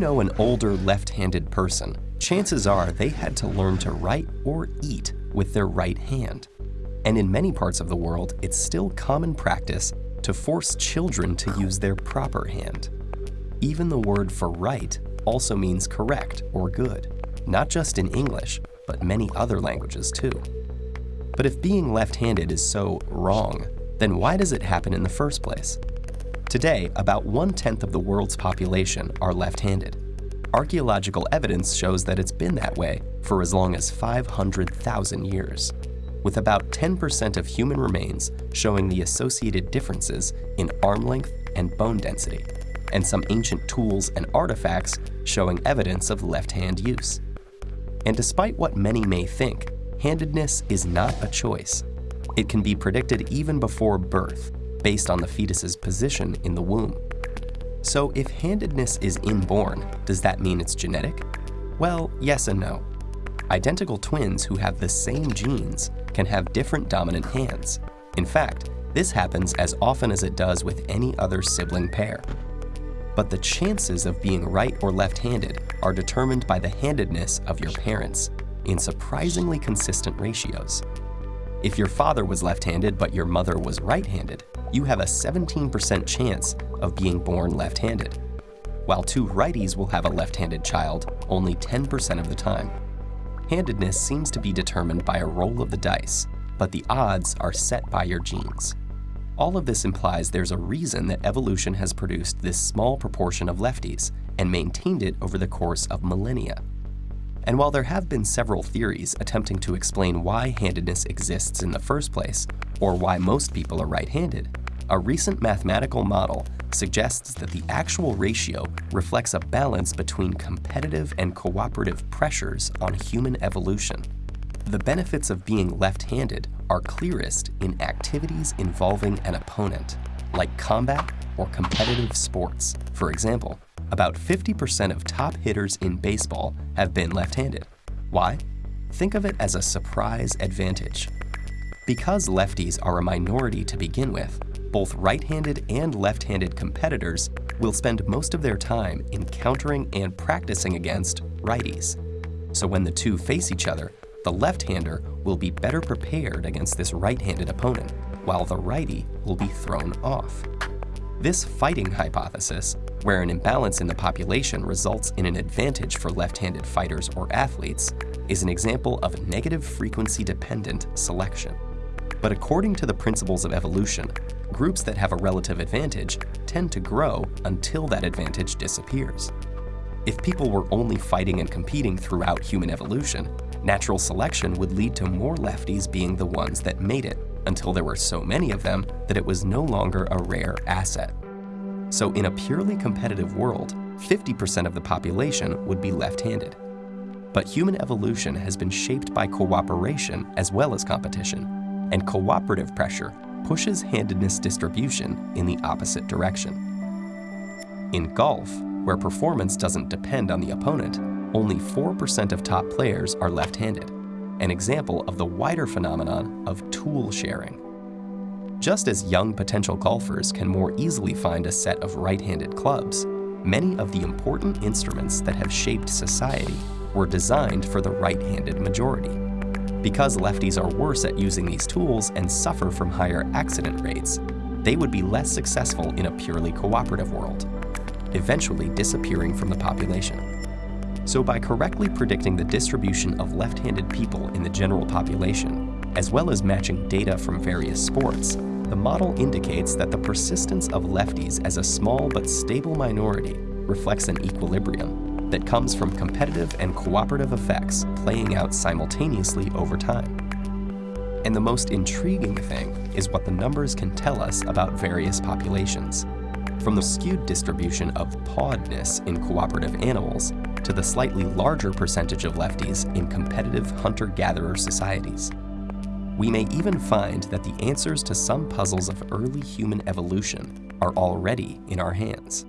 know an older left-handed person, chances are they had to learn to write or eat with their right hand. And in many parts of the world, it's still common practice to force children to use their proper hand. Even the word for right also means correct or good, not just in English, but many other languages too. But if being left-handed is so wrong, then why does it happen in the first place? Today, about one-tenth of the world's population are left-handed. Archaeological evidence shows that it's been that way for as long as 500,000 years, with about 10% of human remains showing the associated differences in arm length and bone density, and some ancient tools and artifacts showing evidence of left-hand use. And despite what many may think, handedness is not a choice. It can be predicted even before birth, based on the fetus's position in the womb. So if handedness is inborn, does that mean it's genetic? Well, yes and no. Identical twins who have the same genes can have different dominant hands. In fact, this happens as often as it does with any other sibling pair. But the chances of being right or left-handed are determined by the handedness of your parents in surprisingly consistent ratios. If your father was left-handed but your mother was right-handed, you have a 17% chance of being born left-handed, while two righties will have a left-handed child only 10% of the time. Handedness seems to be determined by a roll of the dice, but the odds are set by your genes. All of this implies there's a reason that evolution has produced this small proportion of lefties and maintained it over the course of millennia. And while there have been several theories attempting to explain why handedness exists in the first place, or why most people are right-handed, a recent mathematical model suggests that the actual ratio reflects a balance between competitive and cooperative pressures on human evolution. The benefits of being left-handed are clearest in activities involving an opponent, like combat or competitive sports. For example, about 50% of top hitters in baseball have been left-handed. Why? Think of it as a surprise advantage. Because lefties are a minority to begin with, both right-handed and left-handed competitors will spend most of their time encountering and practicing against righties. So when the two face each other, the left-hander will be better prepared against this right-handed opponent, while the righty will be thrown off. This fighting hypothesis, where an imbalance in the population results in an advantage for left-handed fighters or athletes, is an example of negative frequency-dependent selection. But according to the principles of evolution, groups that have a relative advantage tend to grow until that advantage disappears. If people were only fighting and competing throughout human evolution, natural selection would lead to more lefties being the ones that made it, until there were so many of them that it was no longer a rare asset. So in a purely competitive world, 50% of the population would be left-handed. But human evolution has been shaped by cooperation as well as competition, and cooperative pressure pushes handedness distribution in the opposite direction. In golf, where performance doesn't depend on the opponent, only 4% of top players are left-handed, an example of the wider phenomenon of tool sharing. Just as young potential golfers can more easily find a set of right-handed clubs, many of the important instruments that have shaped society were designed for the right-handed majority. Because lefties are worse at using these tools and suffer from higher accident rates, they would be less successful in a purely cooperative world, eventually disappearing from the population. So by correctly predicting the distribution of left-handed people in the general population, as well as matching data from various sports, the model indicates that the persistence of lefties as a small but stable minority reflects an equilibrium that comes from competitive and cooperative effects playing out simultaneously over time. And the most intriguing thing is what the numbers can tell us about various populations. From the skewed distribution of pawedness in cooperative animals to the slightly larger percentage of lefties in competitive hunter-gatherer societies. We may even find that the answers to some puzzles of early human evolution are already in our hands.